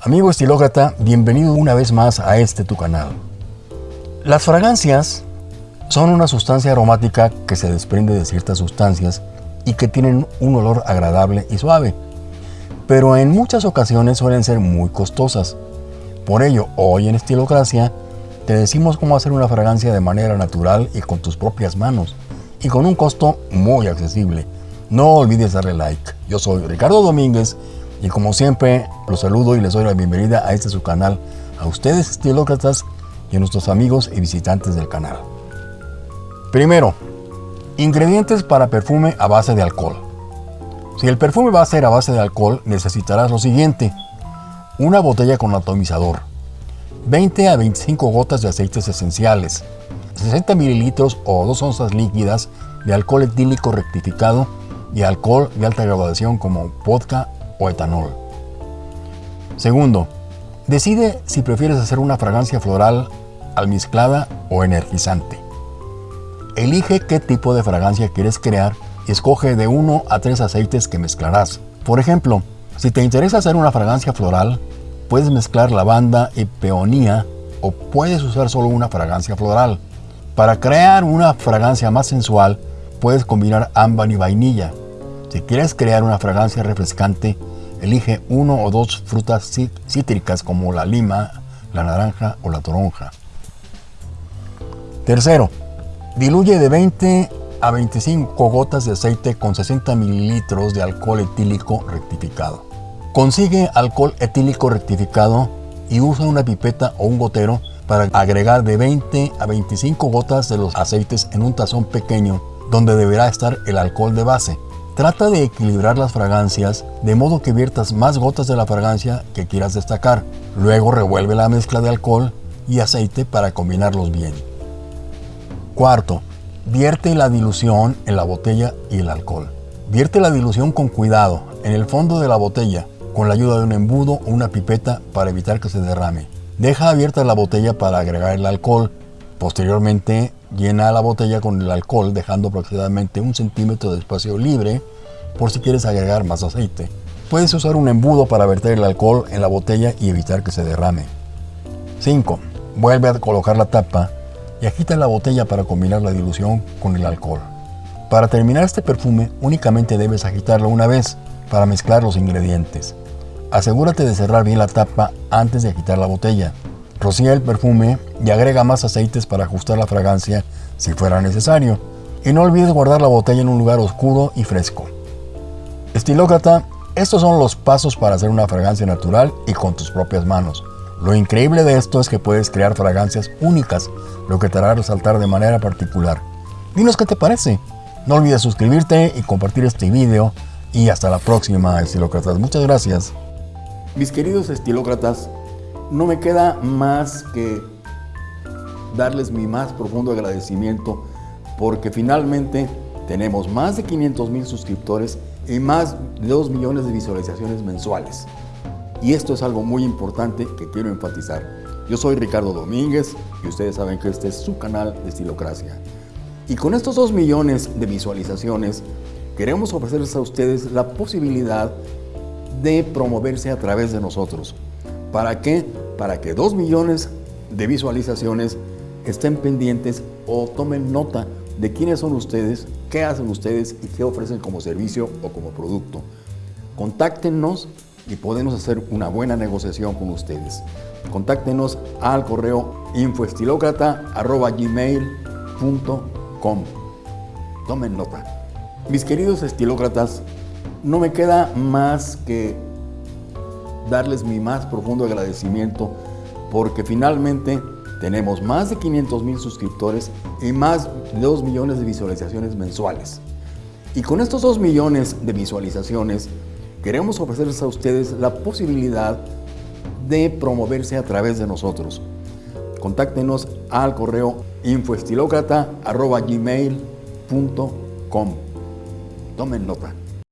Amigo estilócrata, bienvenido una vez más a este tu canal. Las fragancias son una sustancia aromática que se desprende de ciertas sustancias y que tienen un olor agradable y suave, pero en muchas ocasiones suelen ser muy costosas. Por ello, hoy en Estilocracia te decimos cómo hacer una fragancia de manera natural y con tus propias manos, y con un costo muy accesible. No olvides darle like. Yo soy Ricardo Domínguez y como siempre, los saludo y les doy la bienvenida a este su canal, a ustedes estilócratas y a nuestros amigos y visitantes del canal. Primero, ingredientes para perfume a base de alcohol. Si el perfume va a ser a base de alcohol, necesitarás lo siguiente. Una botella con atomizador, 20 a 25 gotas de aceites esenciales, 60 mililitros o 2 onzas líquidas de alcohol etílico rectificado y alcohol de alta graduación como vodka o etanol. Segundo, decide si prefieres hacer una fragancia floral almizclada o energizante. Elige qué tipo de fragancia quieres crear y escoge de uno a tres aceites que mezclarás. Por ejemplo, si te interesa hacer una fragancia floral, puedes mezclar lavanda y peonía o puedes usar solo una fragancia floral. Para crear una fragancia más sensual, puedes combinar ámbar y vainilla. Si quieres crear una fragancia refrescante, Elige uno o dos frutas cítricas como la lima, la naranja o la toronja. Tercero, diluye de 20 a 25 gotas de aceite con 60 mililitros de alcohol etílico rectificado. Consigue alcohol etílico rectificado y usa una pipeta o un gotero para agregar de 20 a 25 gotas de los aceites en un tazón pequeño donde deberá estar el alcohol de base. Trata de equilibrar las fragancias de modo que viertas más gotas de la fragancia que quieras destacar. Luego revuelve la mezcla de alcohol y aceite para combinarlos bien. Cuarto, vierte la dilución en la botella y el alcohol. Vierte la dilución con cuidado en el fondo de la botella con la ayuda de un embudo o una pipeta para evitar que se derrame. Deja abierta la botella para agregar el alcohol. Posteriormente, Llena la botella con el alcohol dejando aproximadamente un centímetro de espacio libre por si quieres agregar más aceite. Puedes usar un embudo para verter el alcohol en la botella y evitar que se derrame. 5. Vuelve a colocar la tapa y agita la botella para combinar la dilución con el alcohol. Para terminar este perfume únicamente debes agitarlo una vez para mezclar los ingredientes. Asegúrate de cerrar bien la tapa antes de agitar la botella. Rocía el perfume y agrega más aceites para ajustar la fragancia si fuera necesario. Y no olvides guardar la botella en un lugar oscuro y fresco. Estilócrata, estos son los pasos para hacer una fragancia natural y con tus propias manos. Lo increíble de esto es que puedes crear fragancias únicas, lo que te hará resaltar de manera particular. Dinos qué te parece. No olvides suscribirte y compartir este video. Y hasta la próxima, estilócratas. Muchas gracias. Mis queridos estilócratas, no me queda más que darles mi más profundo agradecimiento porque finalmente tenemos más de 500 mil suscriptores y más de 2 millones de visualizaciones mensuales. Y esto es algo muy importante que quiero enfatizar. Yo soy Ricardo Domínguez y ustedes saben que este es su canal de Estilocracia. Y con estos 2 millones de visualizaciones queremos ofrecerles a ustedes la posibilidad de promoverse a través de nosotros. ¿Para qué? Para que 2 millones de visualizaciones estén pendientes o tomen nota de quiénes son ustedes, qué hacen ustedes y qué ofrecen como servicio o como producto. Contáctenos y podemos hacer una buena negociación con ustedes. Contáctenos al correo infoestilócrata.gmail.com Tomen nota. Mis queridos estilócratas, no me queda más que darles mi más profundo agradecimiento porque finalmente tenemos más de 500 mil suscriptores y más de 2 millones de visualizaciones mensuales. Y con estos 2 millones de visualizaciones, queremos ofrecerles a ustedes la posibilidad de promoverse a través de nosotros. Contáctenos al correo infoestilocrata.gmail.com Tomen nota.